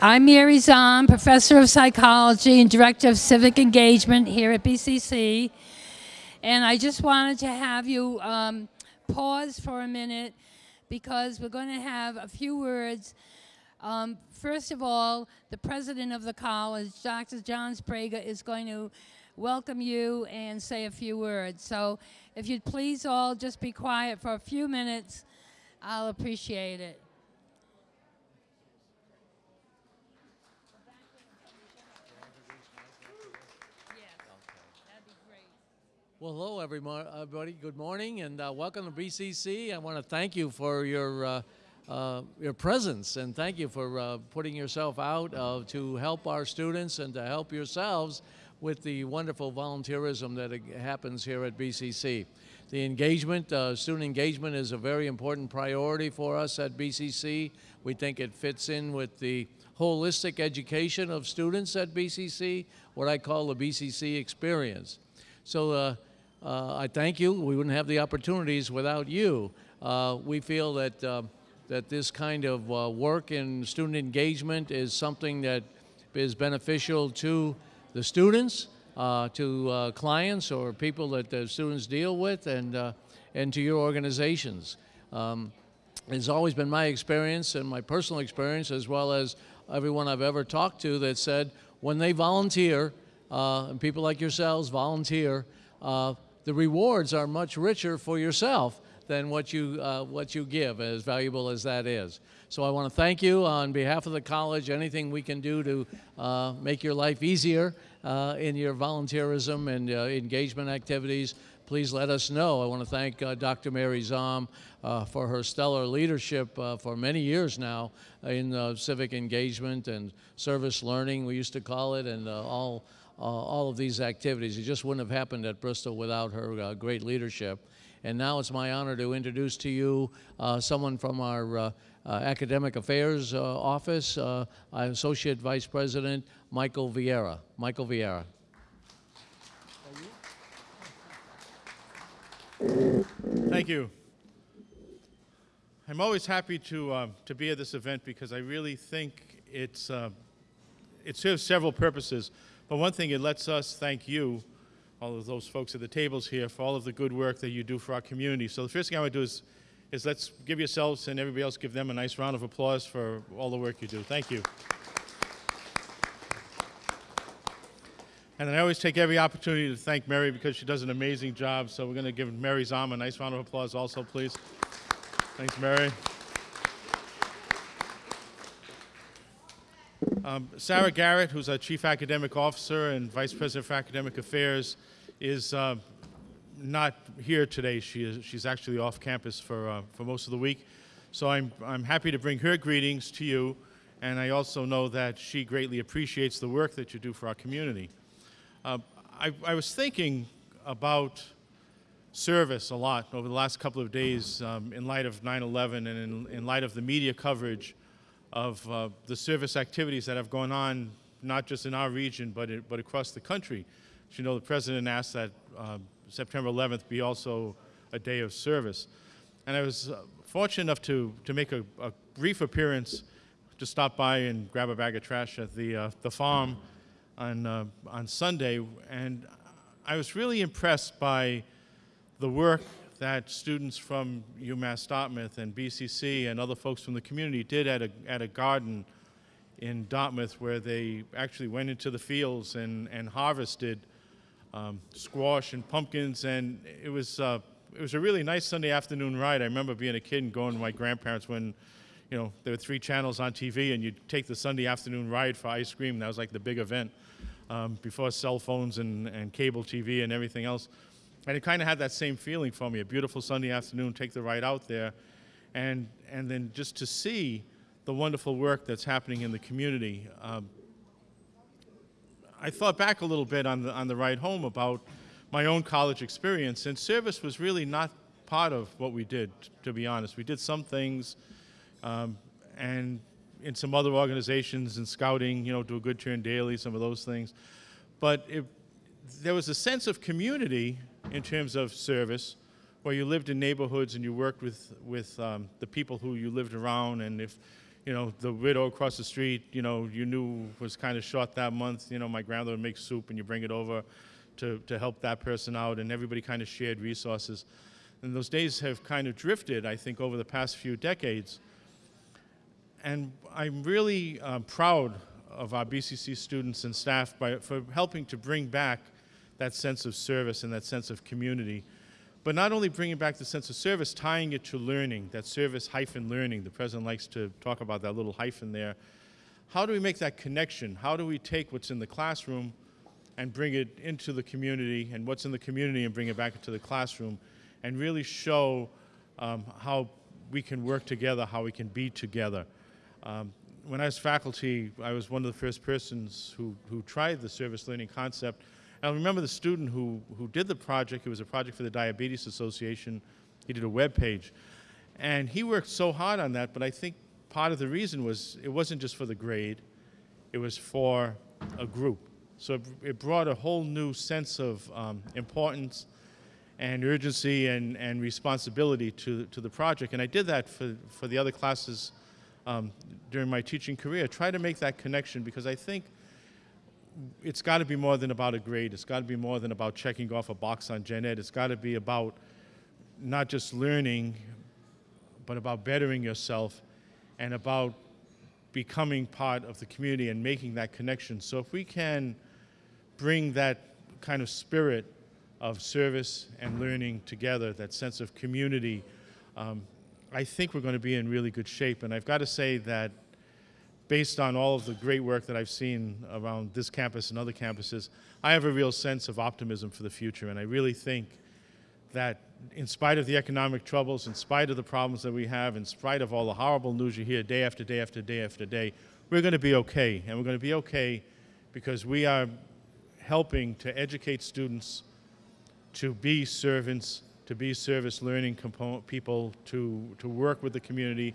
I'm Mary Zahn, Professor of Psychology and Director of Civic Engagement here at BCC. And I just wanted to have you um, pause for a minute because we're going to have a few words. Um, first of all, the president of the college, Dr. John Sbrega, is going to welcome you and say a few words. So if you'd please all just be quiet for a few minutes, I'll appreciate it. Well, hello, everybody. Good morning, and uh, welcome to BCC. I want to thank you for your uh, uh, your presence, and thank you for uh, putting yourself out uh, to help our students and to help yourselves with the wonderful volunteerism that happens here at BCC. The engagement, uh, student engagement, is a very important priority for us at BCC. We think it fits in with the holistic education of students at BCC, what I call the BCC experience. So uh, I thank you. We wouldn't have the opportunities without you. Uh, we feel that, uh, that this kind of uh, work in student engagement is something that is beneficial to the students, uh, to uh, clients or people that the students deal with, and, and to your organizations. Um, it's always been my experience and my personal experience, as well as everyone I've ever talked to, that said when they volunteer, and people like yourselves volunteer, the rewards are much richer for yourself than what you, uh, what you give, as valuable as that is. So I want to thank you on behalf of the college, anything we can do to uh, make your life easier uh, in your volunteerism and uh, engagement activities, please let us know. I want to thank uh, Dr. Mary Zahm uh, for her stellar leadership for many years now in civic engagement and service learning, we used to call it, and all all of these activities. It just wouldn't have happened at Bristol without her uh, great leadership. And now it's my honor to introduce to you uh, someone from our uh, uh, Academic Affairs uh, Office, Associate Vice President Michael Vieira. Michael Vieira. Thank you. I'm always happy to, to be at this event because I really think it's, it serves several purposes. But one thing, it lets us thank you, all of those folks at the tables here, for all of the good work that you do for our community. So the first thing I want to do is, is let's give yourselves and everybody else give them a nice round of applause for all the work you do. Thank you. And I always take every opportunity to thank Mary because she does an amazing job. So we're going to give Mary Zahm a nice round of applause also, please. Thanks, Mary. Um, Sarah Garrett, who's our Chief Academic Officer and Vice President for Academic Affairs, is uh, not here today. She is, she's actually off campus for, uh, for most of the week. So I'm, I'm happy to bring her greetings to you, and I also know that she greatly appreciates the work that you do for our community. Uh, I, I, was thinking about service a lot over the last couple of days um, in light of 9-11 and in, in light of the media coverage of uh, the service activities that have gone on, not just in our region, but, it, but across the country. As you know, the President asked that uh, September 11th be also a day of service. And I was uh, fortunate enough to, to make a, a, brief appearance to stop by and grab a bag of trash at the, uh, the farm on, uh, on Sunday. And I was really impressed by the work that students from UMass Dartmouth and BCC and other folks from the community did at a, at a garden in Dartmouth where they actually went into the fields and, and harvested um, squash and pumpkins and it was, uh, it was a really nice Sunday afternoon ride. I remember being a kid and going with my grandparents when you know, there were three channels on TV and you'd take the Sunday afternoon ride for ice cream. That was like the big event um, before cell phones and, and cable TV and everything else. And it kind of had that same feeling for me, a beautiful Sunday afternoon, take the ride out there, and, and then just to see the wonderful work that's happening in the community. Um, I thought back a little bit on the, on the ride home about my own college experience, and service was really not part of what we did, to be honest. We did some things, um, and in some other organizations and scouting, you know, do a good turn daily, some of those things. But it, there was a sense of community in terms of service, where you lived in neighborhoods and you worked with, with um, the people who you lived around. And if, you know, the widow across the street, you know, you knew was kind of short that month. You know, my grandmother would make soup and you bring it over to, to help that person out, and everybody kind of shared resources. And those days have kind of drifted, I think, over the past few decades. And I'm really um, proud of our BCC students and staff by, for helping to bring back that sense of service and that sense of community. But not only bringing back the sense of service, tying it to learning, that service hyphen learning. The president likes to talk about that little hyphen there. How do we make that connection? How do we take what's in the classroom and bring it into the community, and what's in the community and bring it back into the classroom, and really show um, how we can work together, how we can be together. Um, when I was faculty, I was one of the first persons who, who tried the service learning concept. And I remember the student who, who did the project, it was a project for the Diabetes Association. He did a web page. And he worked so hard on that, but I think part of the reason was it wasn't just for the grade, it was for a group. So it, it brought a whole new sense of um, importance and urgency and, and responsibility to, to the project. And I did that for, for the other classes um, during my teaching career. Try to make that connection because I think it's got to be more than about a grade. It's got to be more than about checking off a box on Gen Ed. It's got to be about not just learning, but about bettering yourself and about becoming part of the community and making that connection. So if we can bring that kind of spirit of service and learning together, that sense of community, um, I think we're going to be in really good shape. And I've got to say that based on all of the great work that I've seen around this campus and other campuses, I have a real sense of optimism for the future. And I really think that in spite of the economic troubles, in spite of the problems that we have, in spite of all the horrible news you hear day after day after day after day, we're going to be okay. And we're going to be okay because we are helping to educate students to be servants, to be service learning component people, to, to work with the community,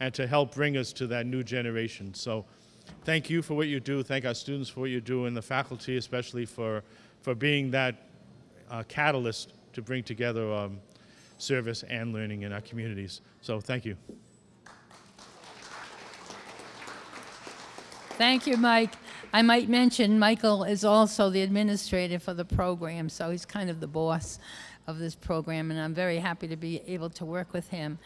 and to help bring us to that new generation. So thank you for what you do. Thank our students for what you do, and the faculty especially for, for being that uh, catalyst to bring together um, service and learning in our communities. So thank you. Thank you, Mike. I might mention Michael is also the administrator for the program, so he's kind of the boss of this program, and I'm very happy to be able to work with him.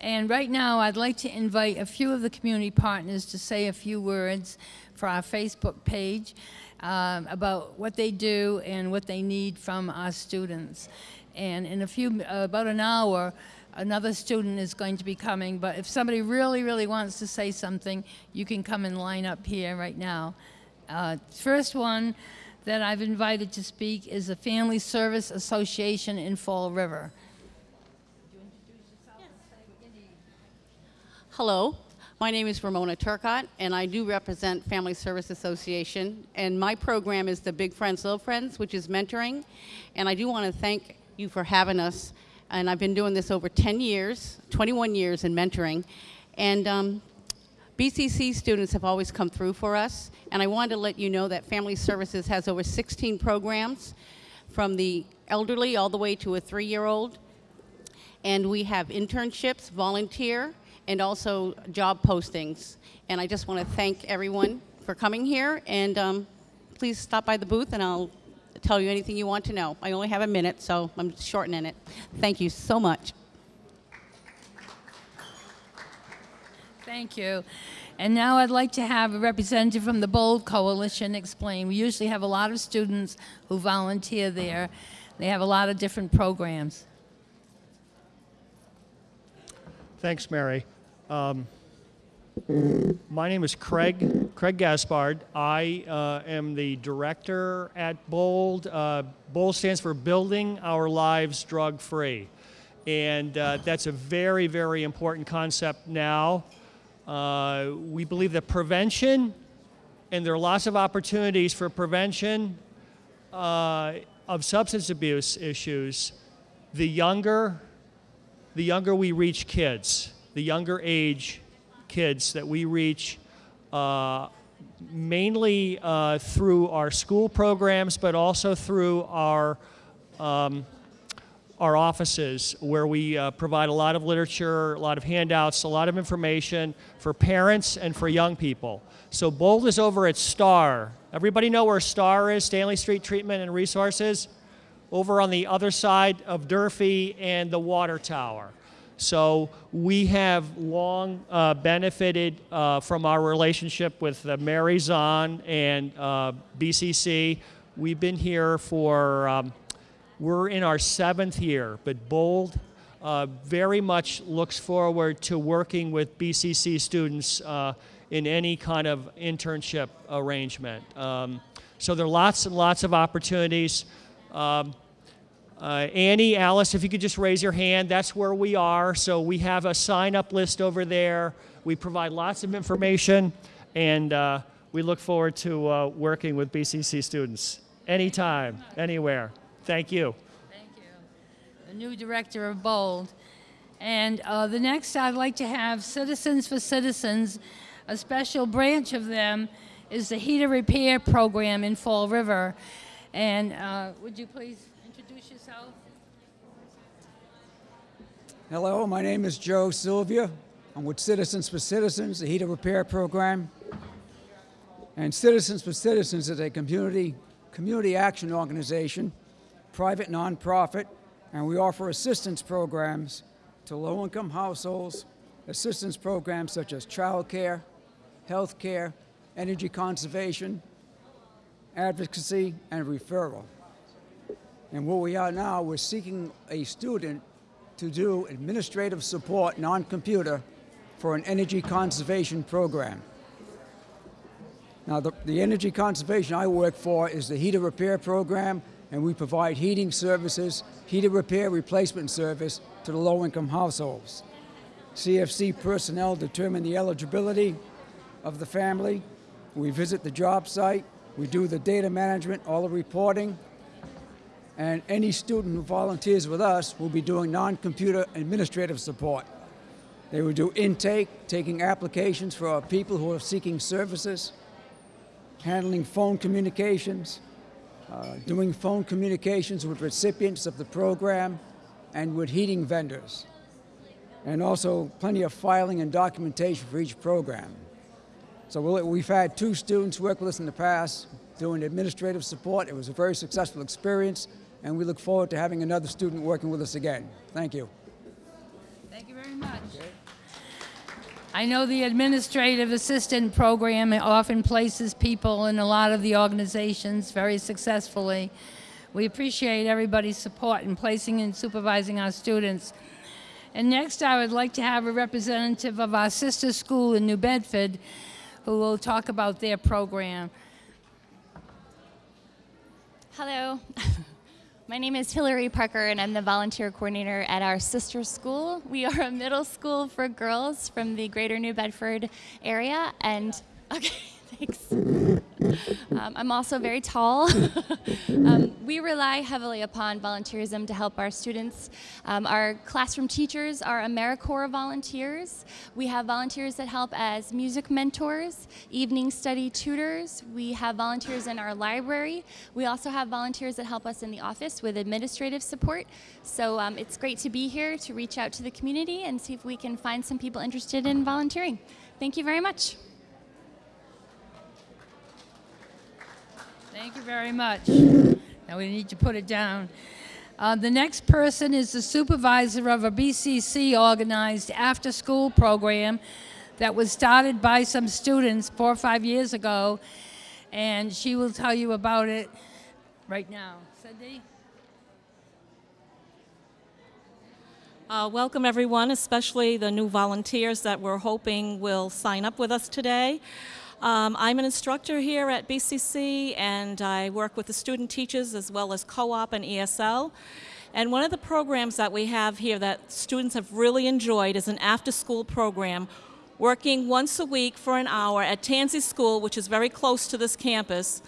And right now, I'd like to invite a few of the community partners to say a few words for our Facebook page um, about what they do and what they need from our students. And in a few, uh, about an hour, another student is going to be coming, but if somebody really, really wants to say something, you can come and line up here right now. Uh, first one that I've invited to speak is the Family Service Association in Fall River. Hello, my name is Ramona Turcott, and I do represent Family Service Association. And my program is the Big Friends, Little Friends, which is mentoring. And I do want to thank you for having us. And I've been doing this over 10 years, 21 years in mentoring. And um, BCC students have always come through for us. And I wanted to let you know that Family Services has over 16 programs from the elderly all the way to a three year old. And we have internships, volunteer, and also job postings. And I just want to thank everyone for coming here. And um, please stop by the booth and I'll tell you anything you want to know. I only have a minute, so I'm shortening it. Thank you so much. Thank you. And now I'd like to have a representative from the Bold Coalition explain. We usually have a lot of students who volunteer there. They have a lot of different programs. Thanks, Mary. Um, my name is Craig, Craig Gaspard. I uh, am the director at BOLD. Uh, BOLD stands for Building Our Lives Drug Free. And uh, that's a very, very important concept now. Uh, we believe that prevention, and there are lots of opportunities for prevention uh, of substance abuse issues, the younger, the younger we reach kids, the younger age kids that we reach uh, mainly uh, through our school programs, but also through our, um, our offices where we uh, provide a lot of literature, a lot of handouts, a lot of information for parents and for young people. So Bold is over at STAR. Everybody know where STAR is, Stanley Street Treatment and Resources? Over on the other side of Durfee and the water tower. So we have long uh, benefited uh, from our relationship with uh, Mary Zahn and uh, BCC. We've been here for, um, we're in our seventh year, but Bold uh, very much looks forward to working with BCC students in any kind of internship arrangement. Um, so there are lots and lots of opportunities. Um, uh, Annie, Alice, if you could just raise your hand, that's where we are. So we have a sign up list over there. We provide lots of information, and uh, we look forward to uh, working with BCC students anytime, anywhere. Thank you. Thank you. The new director of Bold. And uh, the next, I'd like to have Citizens for Citizens. A special branch of them is the heater repair program in Fall River. And uh, would you please introduce yourself? Hello, my name is Joe Sylvia. I'm with Citizens for Citizens, the heater repair program. And Citizens for Citizens is a community, community action organization, private nonprofit, and we offer assistance programs to low income households, assistance programs such as child care, health care, energy conservation, advocacy, and referral. And where we are now, we're seeking a student to do administrative support, non-computer, for an energy conservation program. Now, the, the energy conservation I work for is the heater repair program, and we provide heating services, heater repair replacement service to the low-income households. CFC personnel determine the eligibility of the family. We visit the job site. We do the data management, all the reporting, and any student who volunteers with us will be doing non-computer administrative support. They will do intake, taking applications for our people who are seeking services, handling phone communications, uh, doing phone communications with recipients of the program, and with heating vendors, and also plenty of filing and documentation for each program. So we've had two students work with us in the past doing administrative support. It was a very successful experience, and we look forward to having another student working with us again. Thank you. Thank you very much. I know the administrative assistant program often places people in a lot of the organizations very successfully. We appreciate everybody's support in placing and supervising our students. And next, I would like to have a representative of our sister school in New Bedford who will talk about their program. Hello. My name is Hillary Parker, and I'm the volunteer coordinator at our sister school. We are a middle school for girls from the greater New Bedford area, and okay, thanks. Um, I'm also very tall. um, we rely heavily upon volunteerism to help our students. Um, our classroom teachers are AmeriCorps volunteers. We have volunteers that help as music mentors, evening study tutors. We have volunteers in our library. We also have volunteers that help us in the office with administrative support. So um, it's great to be here to reach out to the community and see if we can find some people interested in volunteering. Thank you very much. Thank you very much. Now we need to put it down. Uh, the next person is the supervisor of a BCC organized after school program that was started by some students four or five years ago, and she will tell you about it right now. Cindy? Uh, welcome, everyone, especially the new volunteers that we're hoping will sign up with us today. Um, I'm an instructor here at BCC, and I work with the student teachers as well as co-op and ESL. And one of the programs that we have here that students have really enjoyed is an after-school program working once a week for an hour at Tansey School, which is very close to this campus.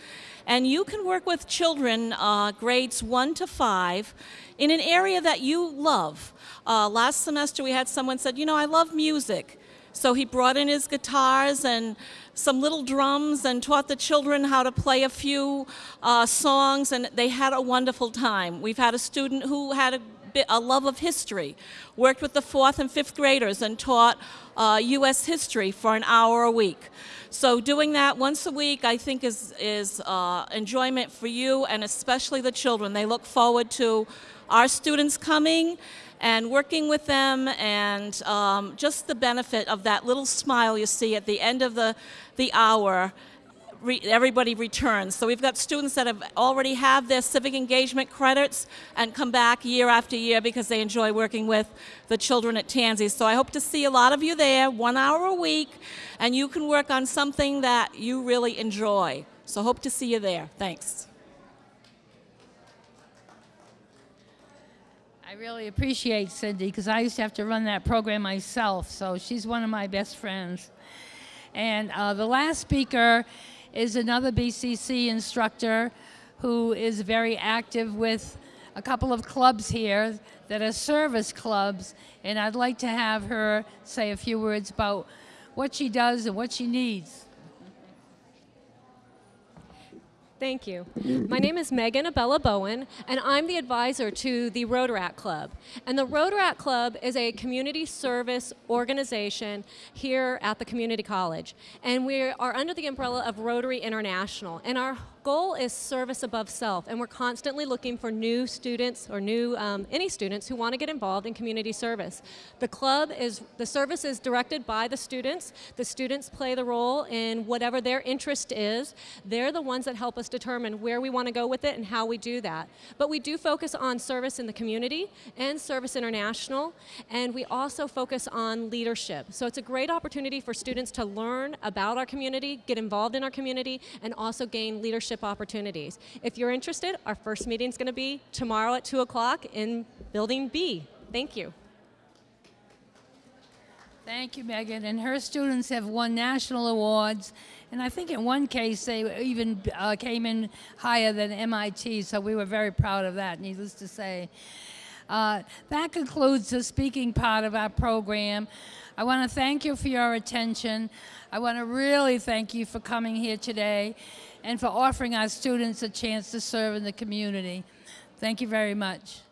And you can work with children, uh, grades one to five, in an area that you love. Uh, last semester, we had someone said, you know, I love music. So he brought in his guitars and some little drums and taught the children how to play a few uh, songs, and they had a wonderful time. We've had a student who had a a love of history. Worked with the fourth and fifth graders and taught uh, U.S. history for an hour a week. So doing that once a week, I think, is is uh, enjoyment for you and especially the children. They look forward to our students coming and working with them and um, just the benefit of that little smile you see at the end of the, the hour everybody returns. So we've got students that have already have their civic engagement credits and come back year after year because they enjoy working with the children at Tansey. So i hope to see a lot of you there one hour a week and you can work on something that you really enjoy. So hope to see you there. Thanks really appreciate Cindy because I used to have to run that program myself, so she's one of my best friends. And uh, the last speaker is another BCC instructor who is very active with a couple of clubs here that are service clubs, and I'd like to have her say a few words about what she does and what she needs. Thank you. My name is Megan Abella Bowen, and I'm the advisor to the Rotaract Club. And the Rotaract Club is a community service organization here at the community college. And we are under the umbrella of Rotary International. And our goal is service above self, and we're constantly looking for new students or new um, any students who want to get involved in community service. The club is the service is directed by the students. The students play the role in whatever their interest is. They're the ones that help us determine where we want to go with it and how we do that. But we do focus on service in the community and service international, and we also focus on leadership. So it's a great opportunity for students to learn about our community, get involved in our community, and also gain leadership opportunities. If you're interested, our first meeting is going to be tomorrow at 2 o'clock in Building B. Thank you. Thank you, Megan. And her students have won national awards. And I think in one case they even uh, came in higher than MIT, so we were very proud of that, needless to say. Uh, that concludes the speaking part of our program. I want to thank you for your attention. I want to really thank you for coming here today and for offering our students a chance to serve in the community. Thank you very much.